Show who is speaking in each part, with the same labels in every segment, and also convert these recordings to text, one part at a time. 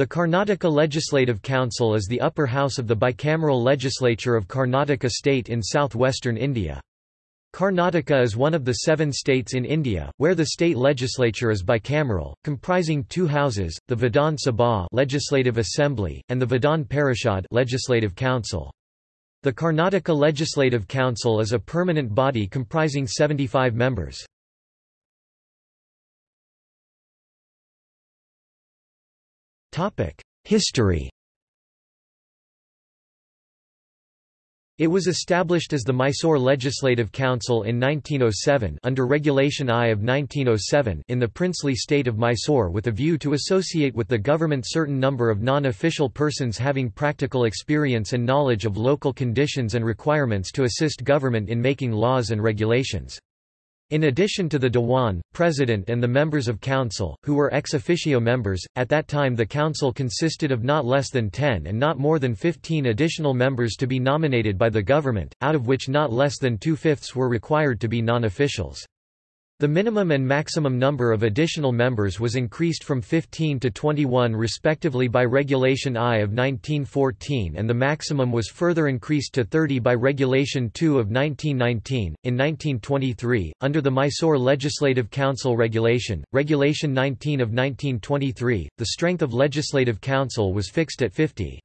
Speaker 1: The Karnataka Legislative Council is the upper house of the bicameral legislature of Karnataka state in southwestern India. Karnataka is one of the seven states in India, where the state legislature is bicameral, comprising two houses, the Vidhan Sabha Legislative Assembly, and the Vidhan Parishad Legislative Council. The Karnataka Legislative Council is a permanent body comprising 75 members. History It was established as the Mysore Legislative Council in 1907 under Regulation I of 1907 in the princely state of Mysore with a view to associate with the government certain number of non-official persons having practical experience and knowledge of local conditions and requirements to assist government in making laws and regulations. In addition to the Dewan, President and the members of Council, who were ex officio members, at that time the Council consisted of not less than 10 and not more than 15 additional members to be nominated by the government, out of which not less than two-fifths were required to be non-officials. The minimum and maximum number of additional members was increased from 15 to 21 respectively by Regulation I of 1914 and the maximum was further increased to 30 by Regulation II of 1919. In 1923, under the Mysore Legislative Council Regulation, Regulation 19 of 1923, the strength of Legislative Council was fixed at 50.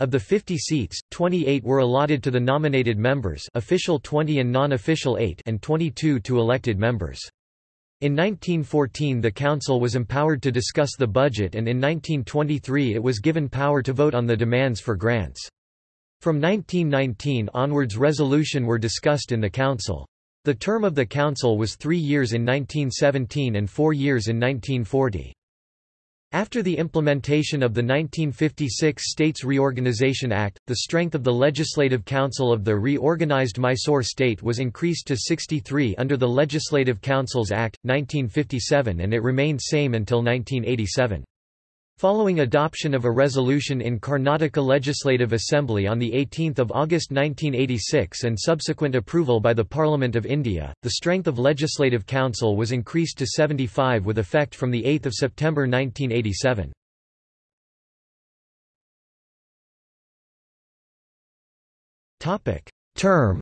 Speaker 1: Of the 50 seats, 28 were allotted to the nominated members official 20 and non-official 8 and 22 to elected members. In 1914 the council was empowered to discuss the budget and in 1923 it was given power to vote on the demands for grants. From 1919 onwards resolution were discussed in the council. The term of the council was three years in 1917 and four years in 1940. After the implementation of the 1956 States Reorganization Act, the strength of the Legislative Council of the reorganized Mysore state was increased to 63 under the Legislative Councils Act, 1957 and it remained same until 1987. Following adoption of a resolution in Karnataka Legislative Assembly on 18 August 1986 and subsequent approval by the Parliament of India, the strength of Legislative Council was increased to 75 with effect from 8 September 1987. Term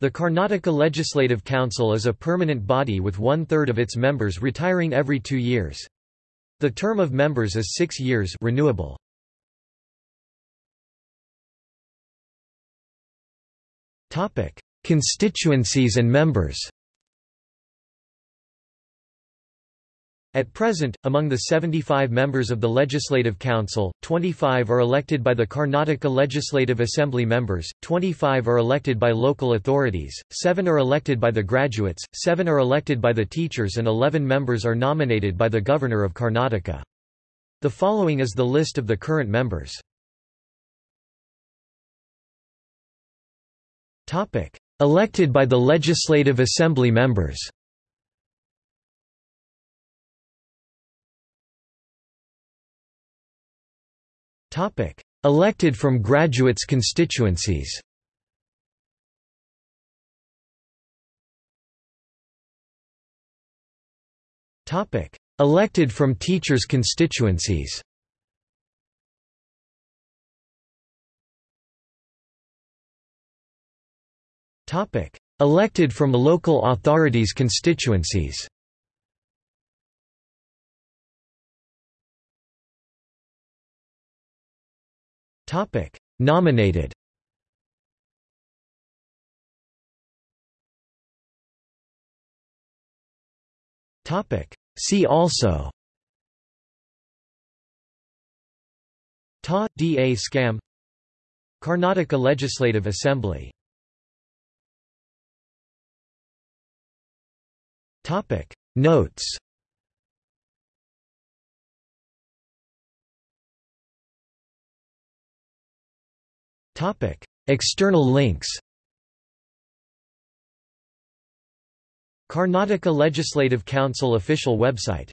Speaker 1: The Karnataka Legislative Council is a permanent body with one-third of its members retiring every two years. The term of members is six years renewable. Constituencies and members At present, among the 75 members of the Legislative Council, 25 are elected by the Karnataka Legislative Assembly members, 25 are elected by local authorities, 7 are elected by the graduates, 7 are elected by the teachers and 11 members are nominated by the Governor of Karnataka. The following is the list of the current members. Elected by the Legislative Assembly members Topic: Elected from graduates constituencies. Topic: Elected from teachers constituencies. Topic: Elected from local authorities constituencies. Topic: Nominated. Topic: See also. Ta da scam. Karnataka Legislative Assembly. Topic: Notes. External links Karnataka Legislative Council official website